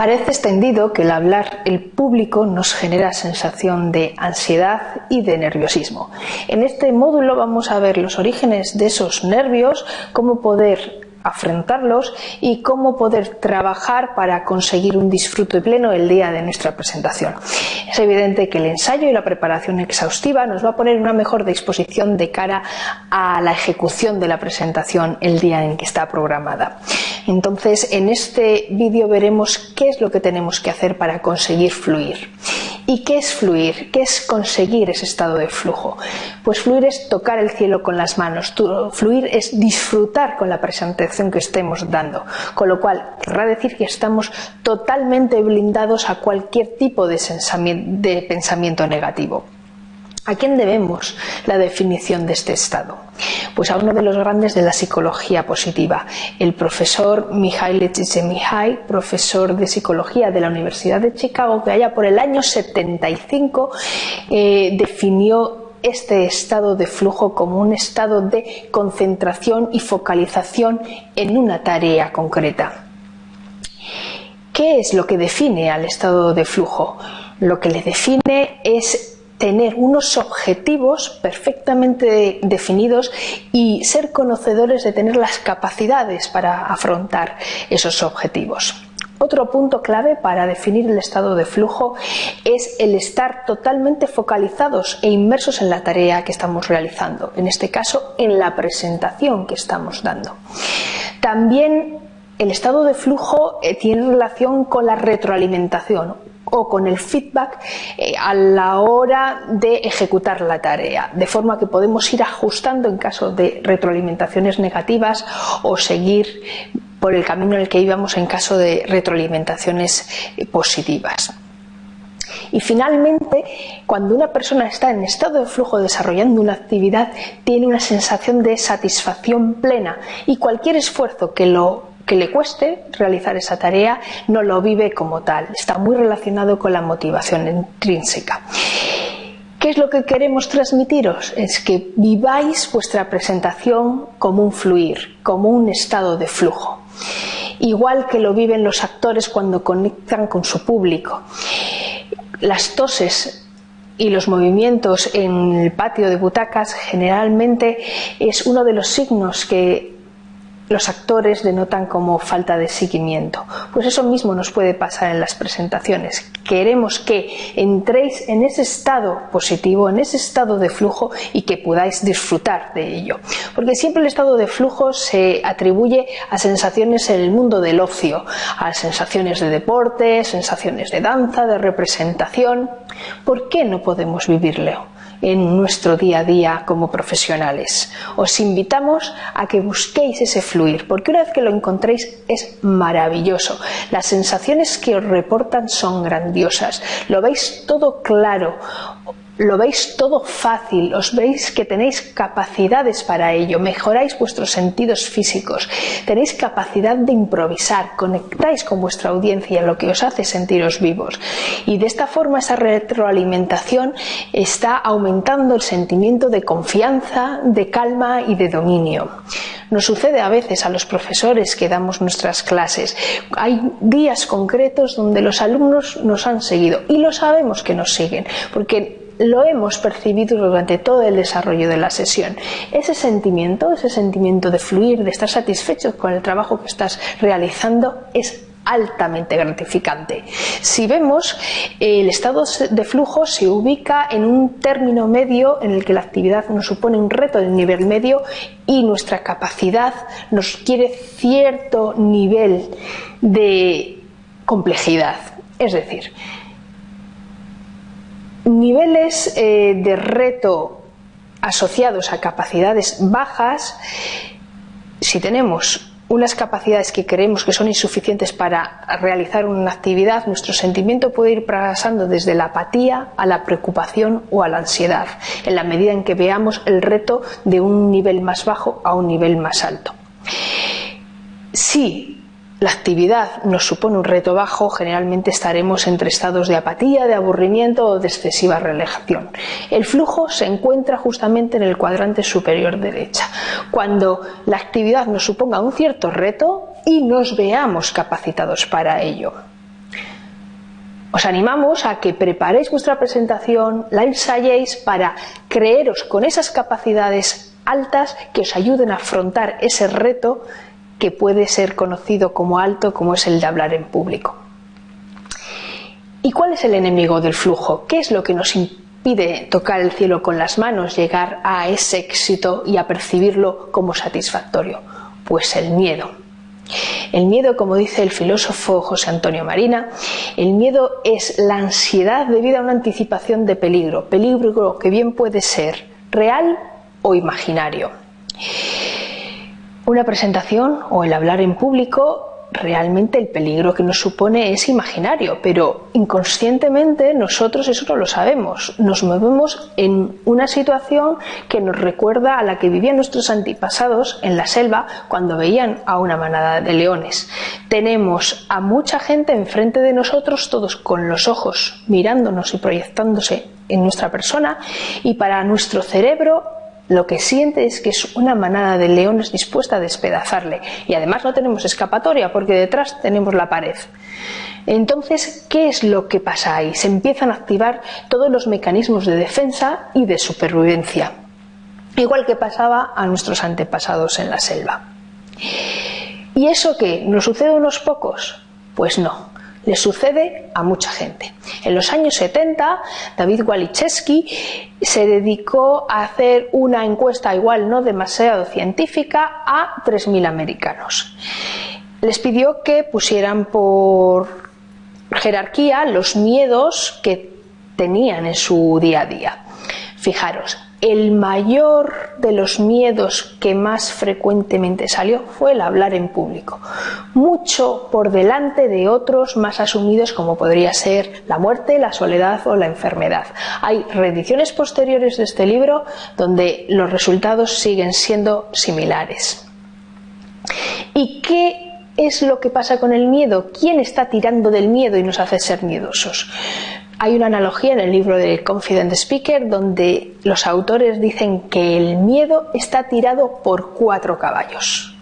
Parece extendido que el hablar el público nos genera sensación de ansiedad y de nerviosismo. En este módulo vamos a ver los orígenes de esos nervios, cómo poder afrontarlos y cómo poder trabajar para conseguir un disfrute pleno el día de nuestra presentación. Es evidente que el ensayo y la preparación exhaustiva nos va a poner una mejor disposición de cara a la ejecución de la presentación el día en que está programada. Entonces, en este vídeo veremos qué es lo que tenemos que hacer para conseguir fluir. ¿Y qué es fluir? ¿Qué es conseguir ese estado de flujo? Pues fluir es tocar el cielo con las manos, fluir es disfrutar con la presentación que estemos dando, con lo cual querrá decir que estamos totalmente blindados a cualquier tipo de pensamiento negativo. ¿A quién debemos la definición de este estado? Pues a uno de los grandes de la psicología positiva, el profesor Mihaly Csikszentmihalyi, profesor de psicología de la Universidad de Chicago, que allá por el año 75 eh, definió este estado de flujo como un estado de concentración y focalización en una tarea concreta. ¿Qué es lo que define al estado de flujo? Lo que le define es tener unos objetivos perfectamente definidos y ser conocedores de tener las capacidades para afrontar esos objetivos. Otro punto clave para definir el estado de flujo es el estar totalmente focalizados e inmersos en la tarea que estamos realizando, en este caso en la presentación que estamos dando. También el estado de flujo eh, tiene relación con la retroalimentación o con el feedback eh, a la hora de ejecutar la tarea, de forma que podemos ir ajustando en caso de retroalimentaciones negativas o seguir por el camino en el que íbamos en caso de retroalimentaciones eh, positivas. Y finalmente, cuando una persona está en estado de flujo desarrollando una actividad, tiene una sensación de satisfacción plena y cualquier esfuerzo que lo que le cueste realizar esa tarea no lo vive como tal. Está muy relacionado con la motivación intrínseca. ¿Qué es lo que queremos transmitiros? Es que viváis vuestra presentación como un fluir, como un estado de flujo, igual que lo viven los actores cuando conectan con su público. Las toses y los movimientos en el patio de butacas generalmente es uno de los signos que los actores denotan como falta de seguimiento. Pues eso mismo nos puede pasar en las presentaciones. Queremos que entréis en ese estado positivo, en ese estado de flujo y que podáis disfrutar de ello. Porque siempre el estado de flujo se atribuye a sensaciones en el mundo del ocio, a sensaciones de deporte, sensaciones de danza, de representación. ¿Por qué no podemos vivirlo? En nuestro día a día como profesionales. Os invitamos a que busquéis ese fluir, porque una vez que lo encontréis es maravilloso. Las sensaciones que os reportan son grandiosas. Lo veis todo claro lo veis todo fácil, os veis que tenéis capacidades para ello, mejoráis vuestros sentidos físicos, tenéis capacidad de improvisar, conectáis con vuestra audiencia, lo que os hace sentiros vivos. Y de esta forma esa retroalimentación está aumentando el sentimiento de confianza, de calma y de dominio. Nos sucede a veces a los profesores que damos nuestras clases. Hay días concretos donde los alumnos nos han seguido y lo sabemos que nos siguen, porque lo hemos percibido durante todo el desarrollo de la sesión. Ese sentimiento, ese sentimiento de fluir, de estar satisfecho con el trabajo que estás realizando, es altamente gratificante. Si vemos, el estado de flujo se ubica en un término medio en el que la actividad nos supone un reto de nivel medio y nuestra capacidad nos quiere cierto nivel de complejidad. Es decir, niveles eh, de reto asociados a capacidades bajas, si tenemos unas capacidades que creemos que son insuficientes para realizar una actividad, nuestro sentimiento puede ir pasando desde la apatía a la preocupación o a la ansiedad, en la medida en que veamos el reto de un nivel más bajo a un nivel más alto. Si la actividad nos supone un reto bajo, generalmente estaremos entre estados de apatía, de aburrimiento o de excesiva relajación. El flujo se encuentra justamente en el cuadrante superior derecha, cuando la actividad nos suponga un cierto reto y nos veamos capacitados para ello. Os animamos a que preparéis vuestra presentación, la ensayéis para creeros con esas capacidades altas que os ayuden a afrontar ese reto que puede ser conocido como alto, como es el de hablar en público. ¿Y cuál es el enemigo del flujo? ¿Qué es lo que nos impide tocar el cielo con las manos, llegar a ese éxito y a percibirlo como satisfactorio? Pues el miedo. El miedo, como dice el filósofo José Antonio Marina, el miedo es la ansiedad debido a una anticipación de peligro, peligro que bien puede ser real o imaginario. Una presentación o el hablar en público realmente el peligro que nos supone es imaginario, pero inconscientemente nosotros eso no lo sabemos. Nos movemos en una situación que nos recuerda a la que vivían nuestros antepasados en la selva cuando veían a una manada de leones. Tenemos a mucha gente enfrente de nosotros, todos con los ojos mirándonos y proyectándose en nuestra persona, y para nuestro cerebro lo que siente es que es una manada de leones dispuesta a despedazarle. Y además no tenemos escapatoria porque detrás tenemos la pared. Entonces, ¿qué es lo que pasa ahí? Se empiezan a activar todos los mecanismos de defensa y de supervivencia. Igual que pasaba a nuestros antepasados en la selva. ¿Y eso qué? ¿Nos sucede a unos pocos? Pues no le sucede a mucha gente. En los años 70, David Waliszewski se dedicó a hacer una encuesta igual no demasiado científica a 3.000 americanos. Les pidió que pusieran por jerarquía los miedos que tenían en su día a día. Fijaros, el mayor de los miedos que más frecuentemente salió fue el hablar en público, mucho por delante de otros más asumidos como podría ser la muerte, la soledad o la enfermedad. Hay reediciones posteriores de este libro donde los resultados siguen siendo similares. ¿Y qué es lo que pasa con el miedo? ¿Quién está tirando del miedo y nos hace ser miedosos? Hay una analogía en el libro de Confident Speaker donde los autores dicen que el miedo está tirado por cuatro caballos.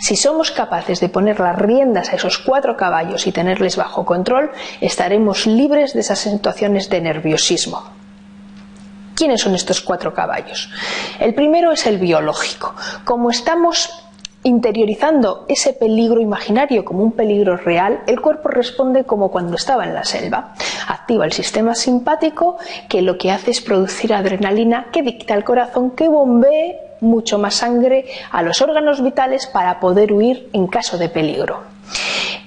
Si somos capaces de poner las riendas a esos cuatro caballos y tenerles bajo control, estaremos libres de esas situaciones de nerviosismo. ¿Quiénes son estos cuatro caballos? El primero es el biológico. Como estamos Interiorizando ese peligro imaginario como un peligro real, el cuerpo responde como cuando estaba en la selva. Activa el sistema simpático que lo que hace es producir adrenalina que dicta al corazón que bombee mucho más sangre a los órganos vitales para poder huir en caso de peligro.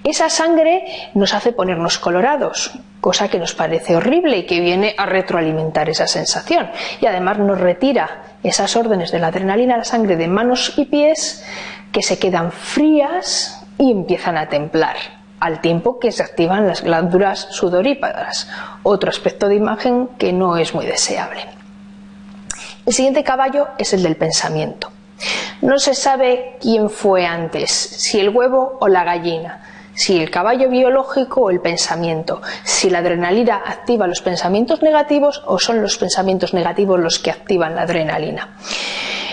Esa sangre nos hace ponernos colorados, cosa que nos parece horrible y que viene a retroalimentar esa sensación. Y además nos retira esas órdenes de la adrenalina a la sangre de manos y pies que se quedan frías y empiezan a templar, al tiempo que se activan las glándulas sudoríparas, otro aspecto de imagen que no es muy deseable. El siguiente caballo es el del pensamiento. No se sabe quién fue antes, si el huevo o la gallina, si el caballo biológico o el pensamiento, si la adrenalina activa los pensamientos negativos o son los pensamientos negativos los que activan la adrenalina.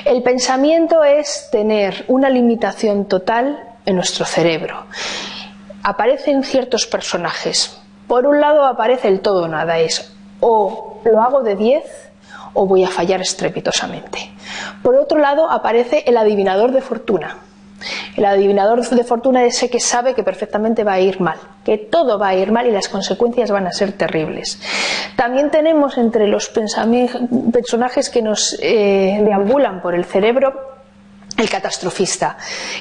El pensamiento es tener una limitación total en nuestro cerebro. Aparecen ciertos personajes. Por un lado aparece el todo nada, es o lo hago de 10 o voy a fallar estrepitosamente. Por otro lado aparece el adivinador de fortuna el adivinador de fortuna es ese que sabe que perfectamente va a ir mal, que todo va a ir mal y las consecuencias van a ser terribles. También tenemos entre los personajes que nos eh, deambulan por el cerebro el catastrofista,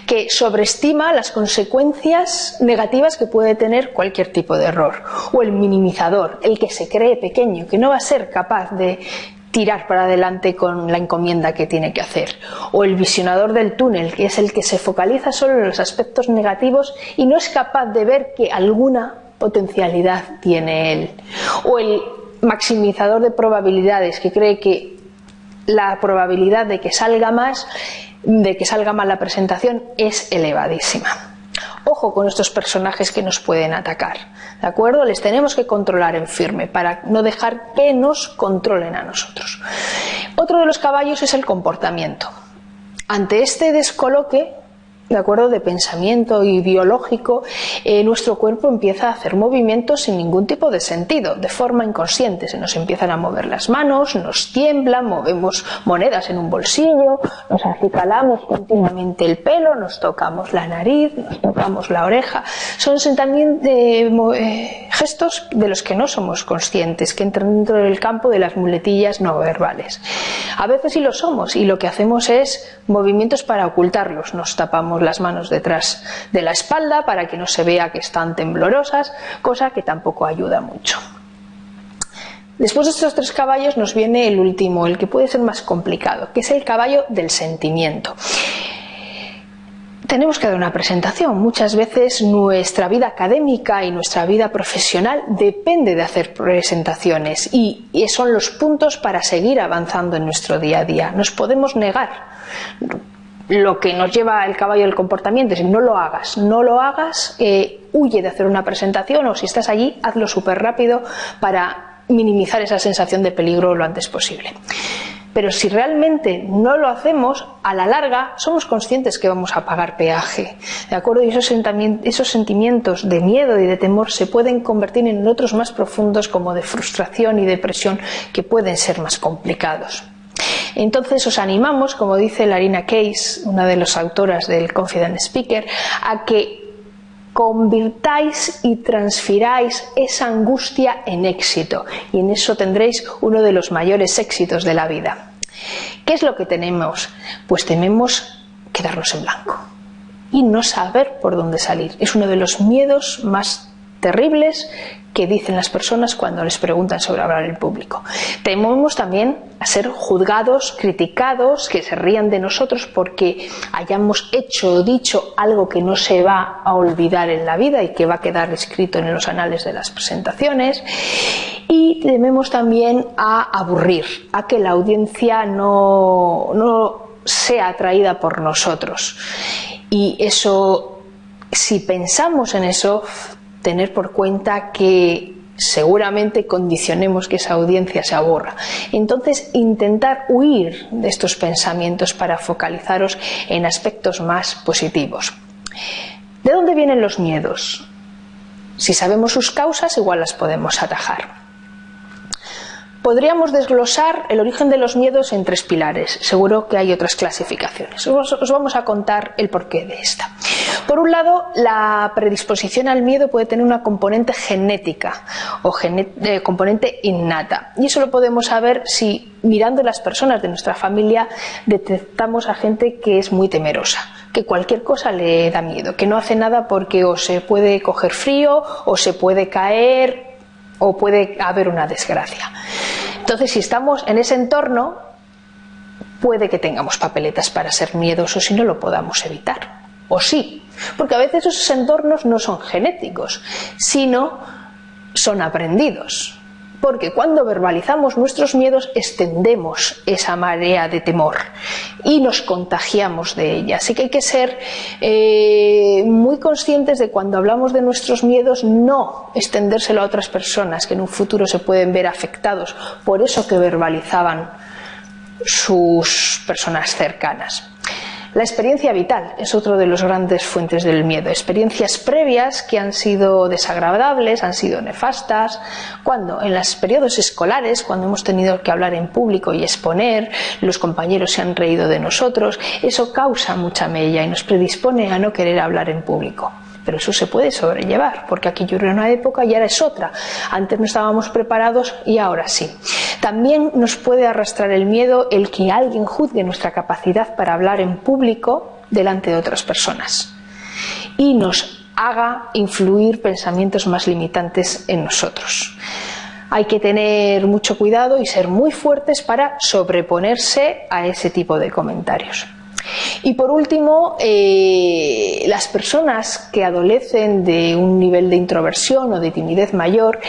que sobreestima las consecuencias negativas que puede tener cualquier tipo de error, o el minimizador, el que se cree pequeño, que no va a ser capaz de tirar para adelante con la encomienda que tiene que hacer. O el visionador del túnel, que es el que se focaliza solo en los aspectos negativos y no es capaz de ver que alguna potencialidad tiene él. O el maximizador de probabilidades, que cree que la probabilidad de que salga más, de que salga mal la presentación, es elevadísima. Ojo con estos personajes que nos pueden atacar, ¿de acuerdo? Les tenemos que controlar en firme para no dejar que nos controlen a nosotros. Otro de los caballos es el comportamiento. Ante este descoloque, de acuerdo de pensamiento y biológico, eh, nuestro cuerpo empieza a hacer movimientos sin ningún tipo de sentido, de forma inconsciente. Se nos empiezan a mover las manos, nos tiemblan, movemos monedas en un bolsillo, nos acicalamos continuamente el pelo, nos tocamos la nariz, nos tocamos la oreja. Son también eh, gestos de los que no somos conscientes, que entran dentro del campo de las muletillas no verbales. A veces sí lo somos y lo que hacemos es movimientos para ocultarlos. Nos tapamos las manos detrás de la espalda para que no se vea que están temblorosas, cosa que tampoco ayuda mucho. Después de estos tres caballos nos viene el último, el que puede ser más complicado, que es el caballo del sentimiento. Tenemos que dar una presentación. Muchas veces nuestra vida académica y nuestra vida profesional depende de hacer presentaciones y son los puntos para seguir avanzando en nuestro día a día. Nos podemos negar lo que nos lleva el caballo del comportamiento es no lo hagas, no lo hagas, eh, huye de hacer una presentación o si estás allí, hazlo súper rápido para minimizar esa sensación de peligro lo antes posible. Pero si realmente no lo hacemos, a la larga somos conscientes que vamos a pagar peaje. ¿De acuerdo? Y esos, esos sentimientos de miedo y de temor se pueden convertir en otros más profundos como de frustración y depresión que pueden ser más complicados. Entonces os animamos, como dice Larina Case, una de las autoras del Confident Speaker, a que convirtáis y transfiráis esa angustia en éxito y en eso tendréis uno de los mayores éxitos de la vida. ¿Qué es lo que tenemos? Pues tememos quedarnos en blanco y no saber por dónde salir. Es uno de los miedos más terribles que dicen las personas cuando les preguntan sobre hablar en público. Tememos también a ser juzgados, criticados, que se rían de nosotros porque hayamos hecho o dicho algo que no se va a olvidar en la vida y que va a quedar escrito en los anales de las presentaciones. Y tememos también a aburrir, a que la audiencia no, no sea atraída por nosotros. Y eso, si pensamos en eso, tener por cuenta que seguramente condicionemos que esa audiencia se aborra. Entonces, intentar huir de estos pensamientos para focalizaros en aspectos más positivos. ¿De dónde vienen los miedos? Si sabemos sus causas, igual las podemos atajar. Podríamos desglosar el origen de los miedos en tres pilares. Seguro que hay otras clasificaciones. Os, vamos a contar el porqué de esta. Por un lado, la predisposición al miedo puede tener una componente genética o eh, componente innata. Y eso lo podemos saber si mirando las personas de nuestra familia detectamos a gente que es muy temerosa que cualquier cosa le da miedo, que no hace nada porque o se puede coger frío o se puede caer o puede haber una desgracia. Entonces, si estamos en ese entorno, puede que tengamos papeletas para ser miedosos y no lo podamos evitar. O sí, porque a veces esos entornos no son genéticos, sino son aprendidos porque cuando verbalizamos nuestros miedos extendemos esa marea de temor y nos contagiamos de ella. Así que hay que ser eh, muy conscientes de cuando hablamos de nuestros miedos no extendérselo a otras personas que en un futuro se pueden ver afectados por eso que verbalizaban sus personas cercanas. La experiencia vital es otro de los grandes fuentes del miedo. Experiencias previas que han sido desagradables, han sido nefastas. Cuando en los periodos escolares, cuando hemos tenido que hablar en público y exponer, los compañeros se han reído de nosotros, eso causa mucha mella y nos predispone a no querer hablar en público pero eso se puede sobrellevar, porque aquí yo era una época y ahora es otra. Antes no estábamos preparados y ahora sí. También nos puede arrastrar el miedo el que alguien juzgue nuestra capacidad para hablar en público delante de otras personas y nos haga influir pensamientos más limitantes en nosotros. Hay que tener mucho cuidado y ser muy fuertes para sobreponerse a ese tipo de comentarios. Y por último, eh, las personas que adolecen de un nivel de introversión o de timidez mayor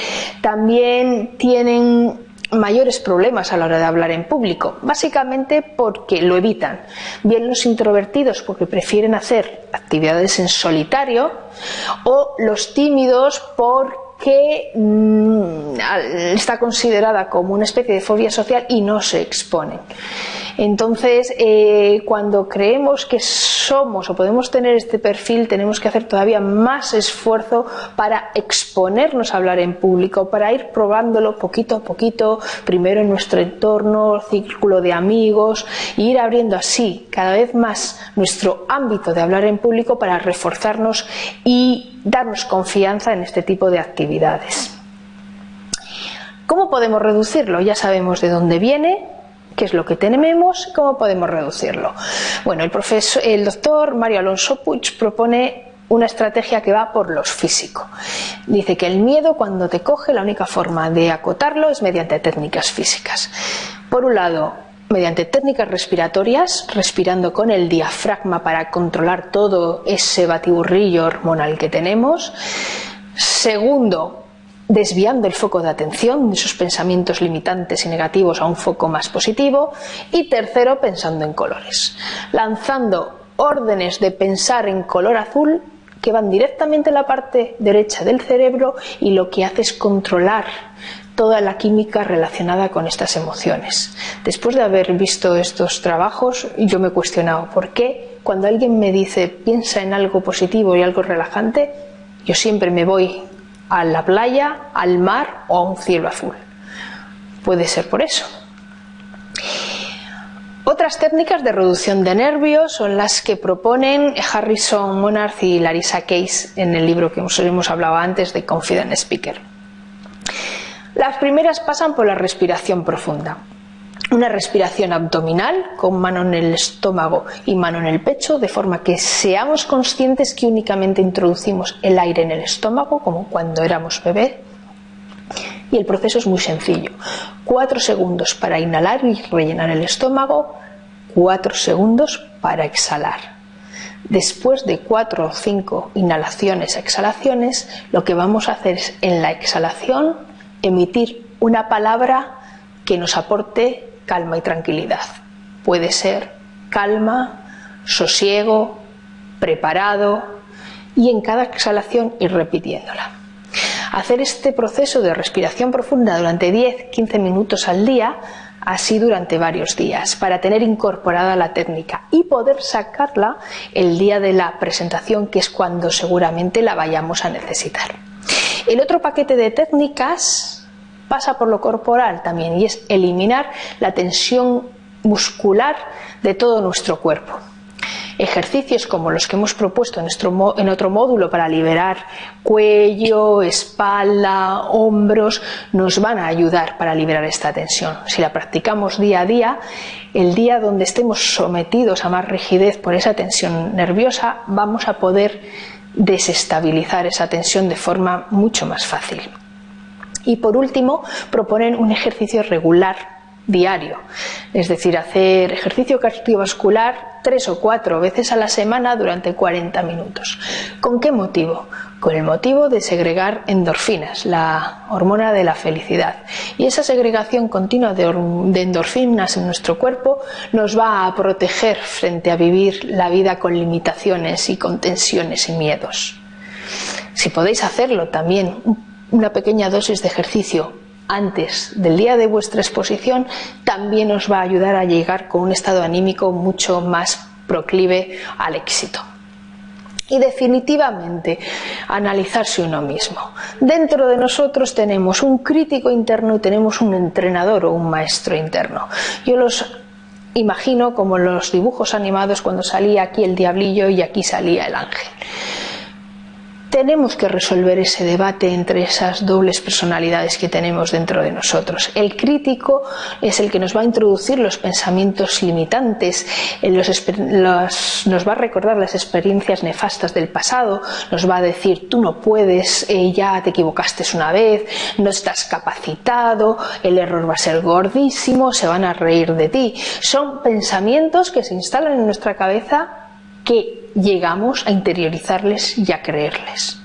también tienen mayores problemas a la hora de hablar en público, básicamente porque lo evitan. Bien los introvertidos porque prefieren hacer actividades en solitario o los tímidos porque mm, está considerada como una especie de fobia social y no se exponen. Entonces, eh, cuando creemos que somos o podemos tener este perfil, tenemos que hacer todavía más esfuerzo para exponernos a hablar en público, para ir probándolo poquito a poquito, primero en nuestro entorno, círculo de amigos, e ir abriendo así cada vez más nuestro ámbito de hablar en público para reforzarnos y darnos confianza en este tipo de actividades. ¿Cómo podemos reducirlo? Ya sabemos de dónde viene, qué es lo que tenemos, cómo podemos reducirlo. Bueno, el, profesor, el doctor Mario Alonso Puig propone una estrategia que va por los físicos. Dice que el miedo cuando te coge la única forma de acotarlo es mediante técnicas físicas. Por un lado, mediante técnicas respiratorias, respirando con el diafragma para controlar todo ese batiburrillo hormonal que tenemos. Segundo, desviando el foco de atención de esos pensamientos limitantes y negativos a un foco más positivo. Y tercero, pensando en colores, lanzando órdenes de pensar en color azul que van directamente a la parte derecha del cerebro y lo que hace es controlar toda la química relacionada con estas emociones. Después de haber visto estos trabajos, yo me he cuestionado por qué cuando alguien me dice piensa en algo positivo y algo relajante, yo siempre me voy a la playa, al mar o a un cielo azul. Puede ser por eso. Otras técnicas de reducción de nervios son las que proponen Harrison Monard y Larissa Case en el libro que hemos hablado antes de Confident Speaker. Las primeras pasan por la respiración profunda una respiración abdominal con mano en el estómago y mano en el pecho, de forma que seamos conscientes que únicamente introducimos el aire en el estómago, como cuando éramos bebé. Y el proceso es muy sencillo. Cuatro segundos para inhalar y rellenar el estómago, cuatro segundos para exhalar. Después de cuatro o cinco inhalaciones, exhalaciones, lo que vamos a hacer es en la exhalación emitir una palabra que nos aporte calma y tranquilidad. Puede ser calma, sosiego, preparado y en cada exhalación ir repitiéndola. Hacer este proceso de respiración profunda durante 10-15 minutos al día, así durante varios días, para tener incorporada la técnica y poder sacarla el día de la presentación, que es cuando seguramente la vayamos a necesitar. El otro paquete de técnicas pasa por lo corporal también y es eliminar la tensión muscular de todo nuestro cuerpo. Ejercicios como los que hemos propuesto en, otro módulo para liberar cuello, espalda, hombros, nos van a ayudar para liberar esta tensión. Si la practicamos día a día, el día donde estemos sometidos a más rigidez por esa tensión nerviosa, vamos a poder desestabilizar esa tensión de forma mucho más fácil. Y por último, proponen un ejercicio regular diario, es decir, hacer ejercicio cardiovascular tres o cuatro veces a la semana durante 40 minutos. ¿Con qué motivo? Con el motivo de segregar endorfinas, la hormona de la felicidad. Y esa segregación continua de, endorfinas en nuestro cuerpo nos va a proteger frente a vivir la vida con limitaciones y con tensiones y miedos. Si podéis hacerlo también una pequeña dosis de ejercicio antes del día de vuestra exposición también os va a ayudar a llegar con un estado anímico mucho más proclive al éxito. Y definitivamente analizarse uno mismo. Dentro de nosotros tenemos un crítico interno y tenemos un entrenador o un maestro interno. Yo los imagino como los dibujos animados cuando salía aquí el diablillo y aquí salía el ángel tenemos que resolver ese debate entre esas dobles personalidades que tenemos dentro de nosotros. El crítico es el que nos va a introducir los pensamientos limitantes, nos va a recordar las experiencias nefastas del pasado, nos va a decir tú no puedes, eh, ya te equivocaste una vez, no estás capacitado, el error va a ser gordísimo, se van a reír de ti. Son pensamientos que se instalan en nuestra cabeza que llegamos a interiorizarles y a creerles.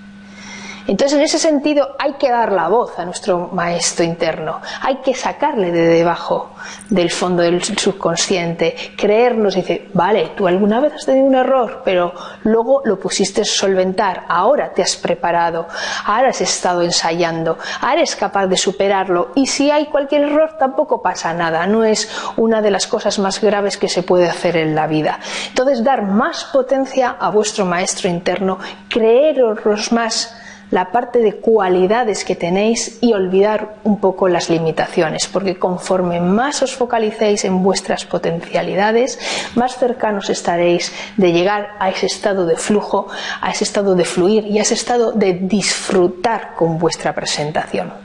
Entonces, en ese sentido, hay que dar la voz a nuestro maestro interno, hay que sacarle de debajo del fondo del subconsciente, creernos y decir, vale, tú alguna vez has tenido un error, pero luego lo pusiste solventar, ahora te has preparado, ahora has estado ensayando, ahora eres capaz de superarlo. Y si hay cualquier error tampoco pasa nada, no es una de las cosas más graves que se puede hacer en la vida. Entonces, dar más potencia a vuestro maestro interno, creeros más la parte de cualidades que tenéis y olvidar un poco las limitaciones, porque conforme más os focalicéis en vuestras potencialidades, más cercanos estaréis de llegar a ese estado de flujo, a ese estado de fluir y a ese estado de disfrutar con vuestra presentación.